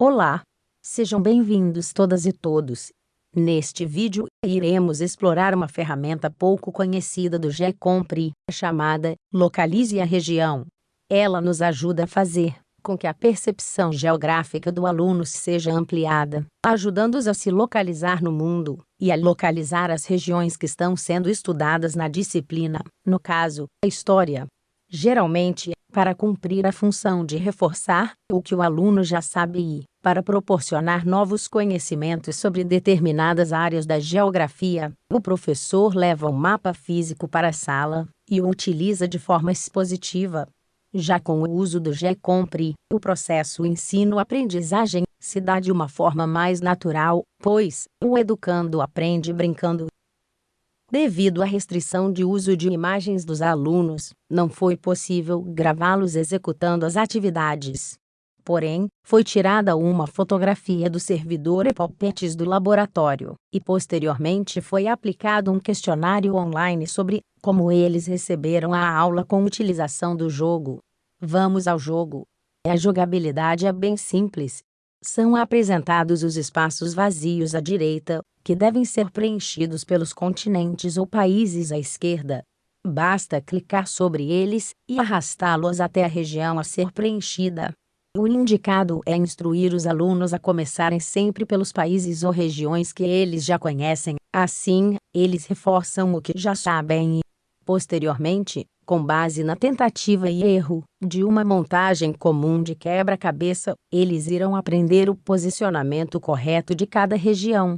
Olá! Sejam bem-vindos todas e todos. Neste vídeo, iremos explorar uma ferramenta pouco conhecida do GECompre, chamada Localize a Região. Ela nos ajuda a fazer com que a percepção geográfica do aluno seja ampliada, ajudando-os a se localizar no mundo e a localizar as regiões que estão sendo estudadas na disciplina, no caso, a história. Geralmente, para cumprir a função de reforçar o que o aluno já sabe e para proporcionar novos conhecimentos sobre determinadas áreas da geografia, o professor leva um mapa físico para a sala e o utiliza de forma expositiva. Já com o uso do GECompre, o processo ensino-aprendizagem se dá de uma forma mais natural, pois o educando aprende brincando. Devido à restrição de uso de imagens dos alunos, não foi possível gravá-los executando as atividades. Porém, foi tirada uma fotografia do servidor e palpetes do laboratório, e posteriormente foi aplicado um questionário online sobre como eles receberam a aula com utilização do jogo. Vamos ao jogo. A jogabilidade é bem simples. São apresentados os espaços vazios à direita, que devem ser preenchidos pelos continentes ou países à esquerda. Basta clicar sobre eles e arrastá-los até a região a ser preenchida. O indicado é instruir os alunos a começarem sempre pelos países ou regiões que eles já conhecem, assim, eles reforçam o que já sabem e, posteriormente, com base na tentativa e erro de uma montagem comum de quebra-cabeça, eles irão aprender o posicionamento correto de cada região.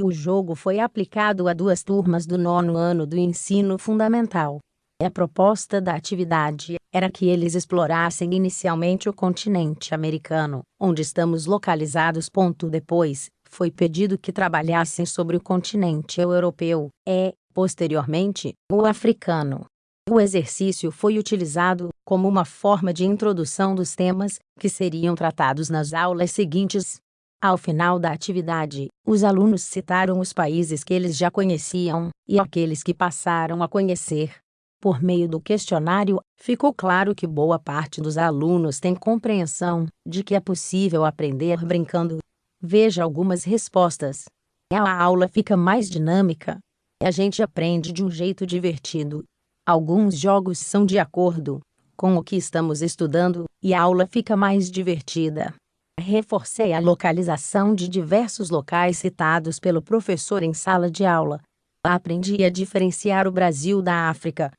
O jogo foi aplicado a duas turmas do nono ano do ensino fundamental. A proposta da atividade era que eles explorassem inicialmente o continente americano, onde estamos localizados. Depois, foi pedido que trabalhassem sobre o continente europeu, e, posteriormente, o africano. O exercício foi utilizado como uma forma de introdução dos temas que seriam tratados nas aulas seguintes. Ao final da atividade, os alunos citaram os países que eles já conheciam e aqueles que passaram a conhecer. Por meio do questionário, ficou claro que boa parte dos alunos tem compreensão de que é possível aprender brincando. Veja algumas respostas. A aula fica mais dinâmica. A gente aprende de um jeito divertido. Alguns jogos são de acordo com o que estamos estudando e a aula fica mais divertida. Reforcei a localização de diversos locais citados pelo professor em sala de aula. Aprendi a diferenciar o Brasil da África,